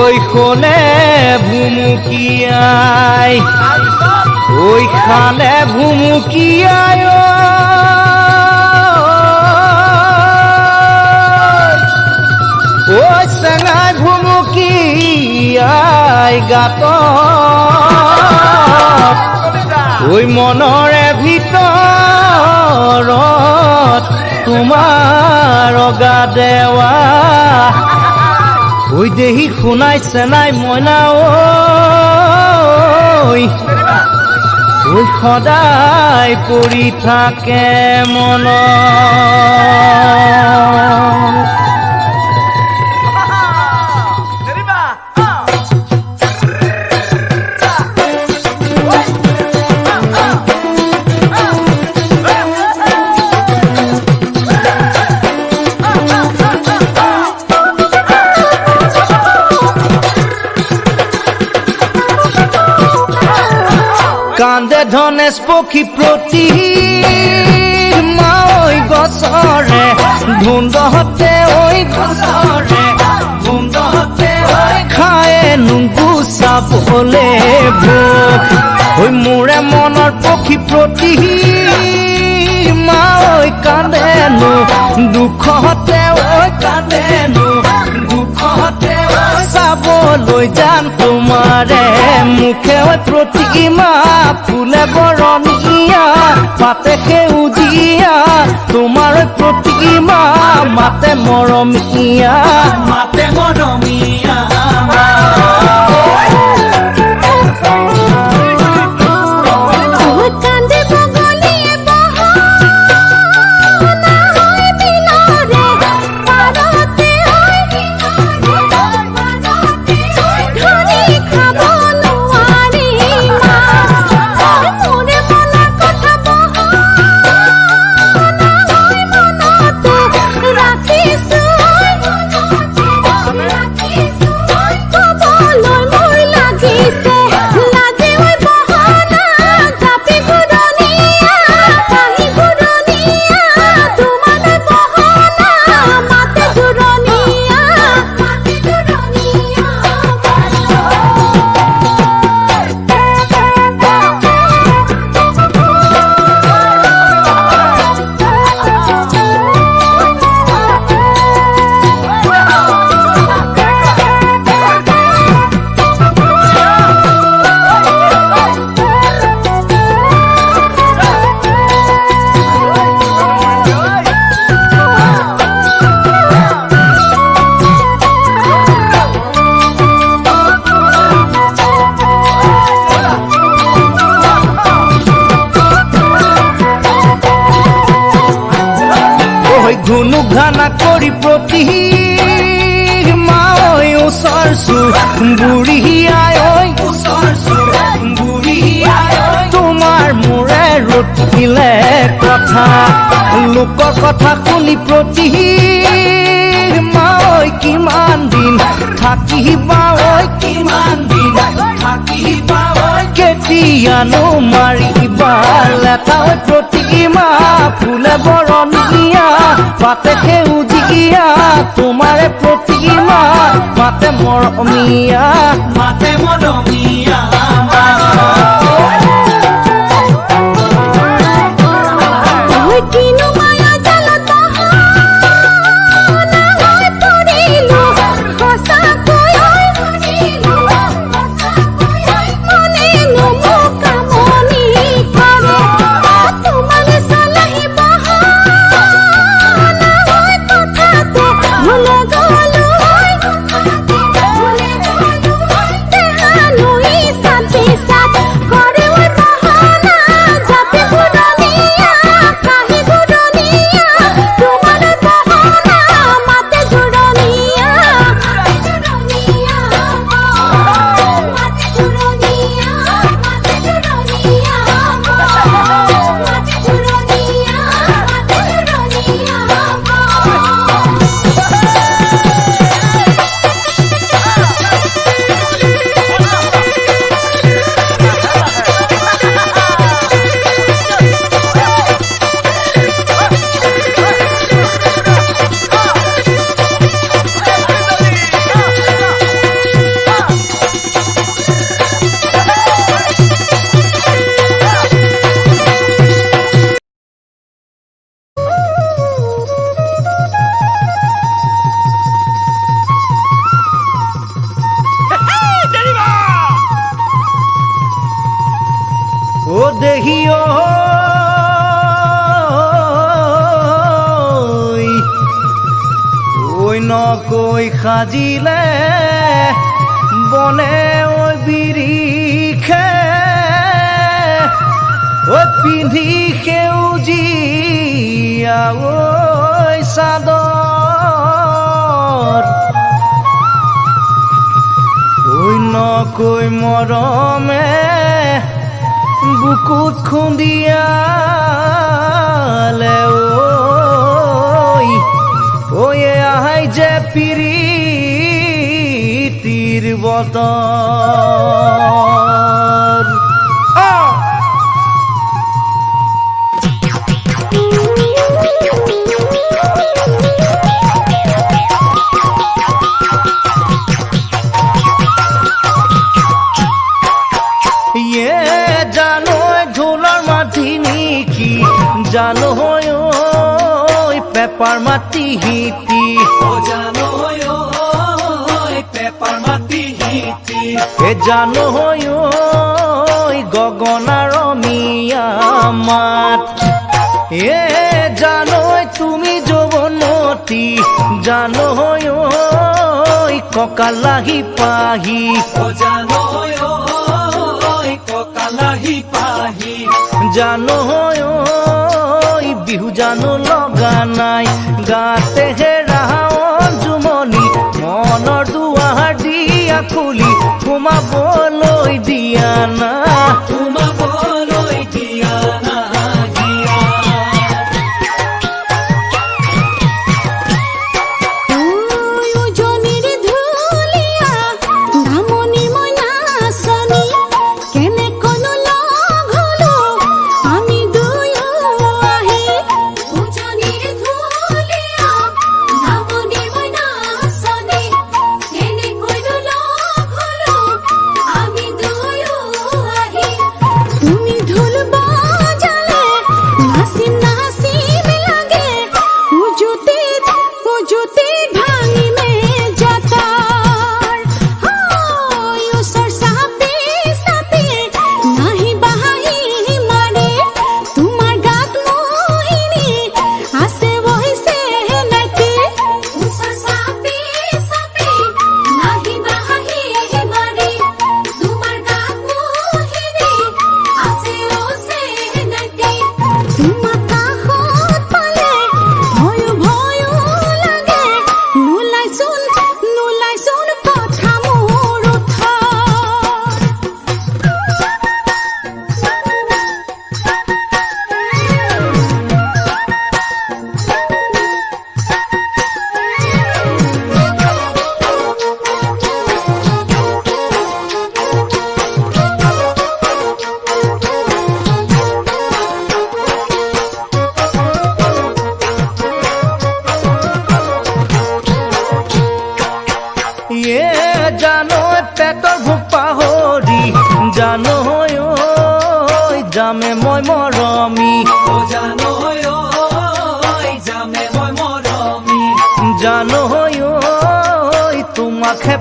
ওই খোলে ভুমুকিয়াই ওই খালে ভুমুকিয়াই ওই চেঙাই ভুমুকিয়াই গাত। ওই মনৰে ভিতৰত তোমাৰ অগা দেৱা ওই দেহি খুনাই চেনাই মইনা ঐ ওই সদায় পৰি থাকে মন ধনেশ পক্ষী প্ৰতি মাঐ গছৰে ধুন্দহতে ঐ গছৰে ধুন্দহতে খায়ে নুগু চাবলে ভোগ ঐ মোৰে মনৰ পক্ষী প্ৰতি মাঐ কান্দেনো দুখতে ঐ কান্দেনো দুখতে ঐ চাবলৈ যাম তোমাৰে। মুখে প্ৰতিমা ফুলে বৰণীয়া পাতে সেউজীয়া তোমাৰ প্ৰতিমা মাতে মৰমীয়া মাতে মৰমীয়া ঐ ঘুনু কৰি প্ৰতি মাঐ ওচৰ চু বুঢ়ীয়াই ঐ ওচৰ চু বুঢ়ীয়াই ঐ তোমাৰ মোৰে ৰুঠিলে কথা। লোকৰ কথা শুনি প্ৰতি মাঐ কিমান দিন। থাকিবা ঐ কিমান দিন। থাকিবা কেতিয়ানো মাৰিবা লেটা ঐ প্ৰতিমা ফুলে বৰণীয়া পাতে সেউজীয়া তোমারে প্ৰতিমা মাতে মৰমীয়া মাতে মৰমীয়া সাজিলে বনে ওই বিৰিখে ঐ পিন্ধি সেউজীয়া ঐ চাদৰ। ঐ নকৈ মৰমে বুকুত খুন্দিয়ালে ঐ ঐ আহাই যে পিৰিতিৰ বতৰ ইয়ে জানো ঐ পেপাৰ মাটি হিটি জানো ঐ গগনাৰ মিয়া মাত। এ জানো তুমি যৌৱনতী জানো ঐ কঁকালাহি পাহি। জানো ঐ বিহু জানো লগা নাই গাতে হেৰাৱন জুমনি মনৰ দুৱাৰ দিয়া খুলি সোমাবলৈ দিয়া না।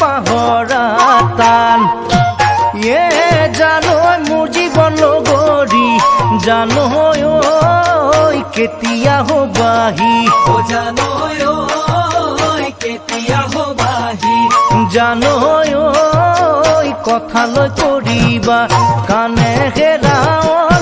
পাহৰা টান ইয়ে জানো মোৰ জীৱন লগৰী জানো কেতিয়া হবাহি। জানো ঐ কথালৈ কৰিবা কাণে হেৰাৱন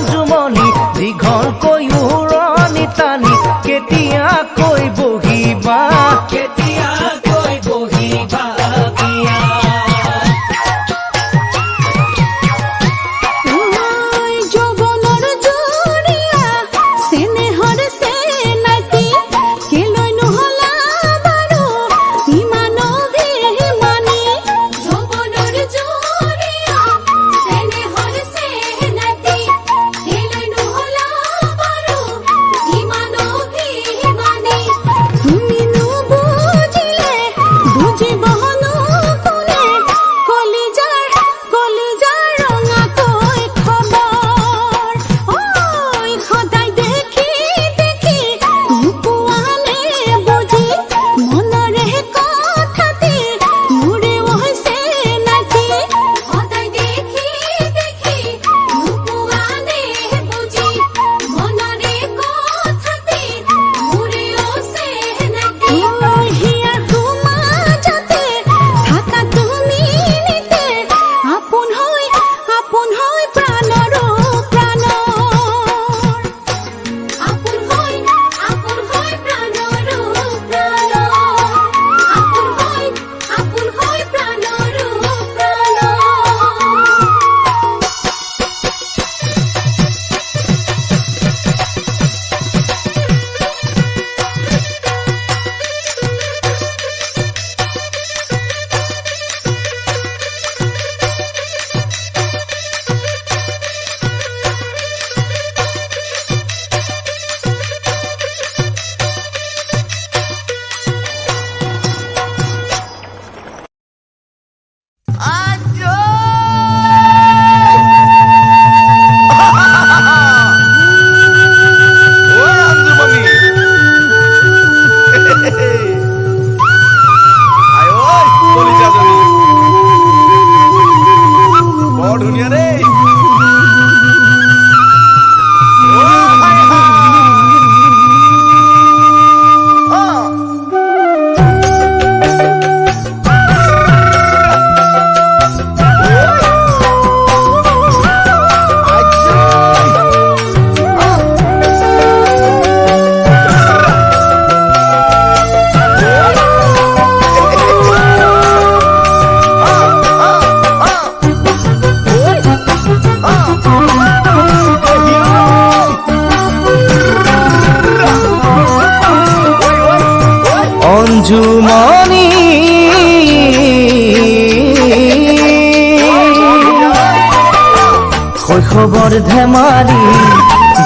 শৈশৱৰ ধেমালি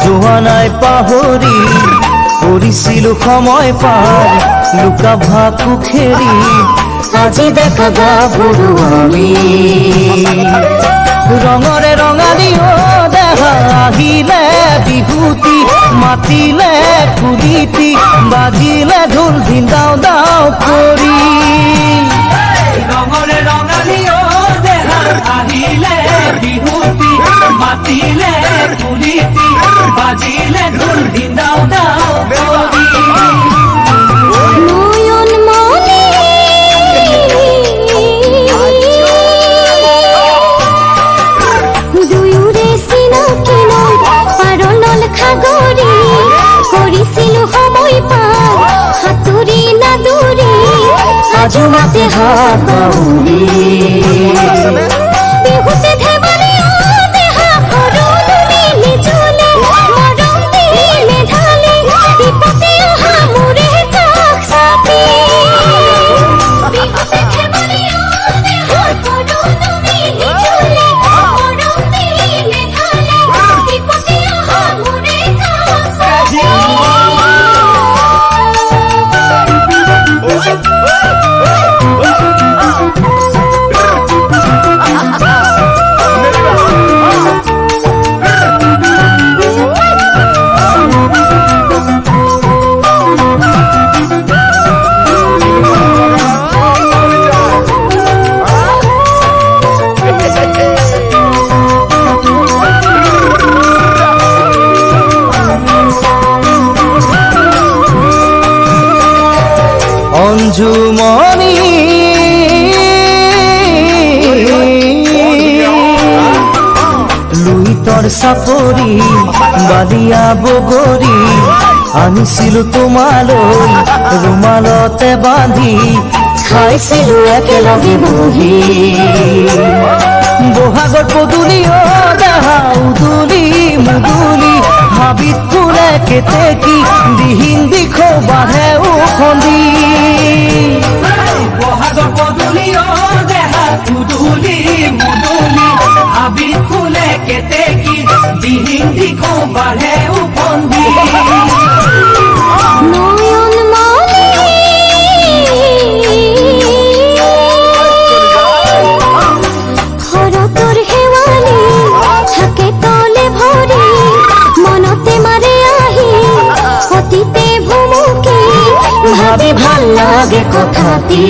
যোৱা নাই পাহৰি সময় পাৰ লুকা ভাকু খেৰি আজি দেখা গাভৰু আমি। ৰঙৰে ৰঙালী অ দেহা আহিলে বিহুতি, মাতিলে কুলিতি বাজিলে ঢোল ধিন্দাও দাও কৰি ৰঙৰে ৰঙালী অ আহিলে বিহুতি মাতিলে পুলিতি বাজিলে ঢোল দিনাও হাতুরি না দূরি আজ মাতে হাত বালিয়া বগৰী আনিছিলো তোমালৈ ৰুমালতে বান্ধি খাইছিলো একেলগে বহি। বহাগৰ পদূলি অ দেহা উদুলি মুদুলি হাবিত ফুলে কেতেকী দিহিন দিখৌ বাঢ়ে উখন্দি বহাগৰ পদূলি উদুলি মুদুলি হাবি ফুলে কেতেকী দিহিন দিখৌ অতীতে ভুমুকি ভাবি ভালো লাগে কথাটি।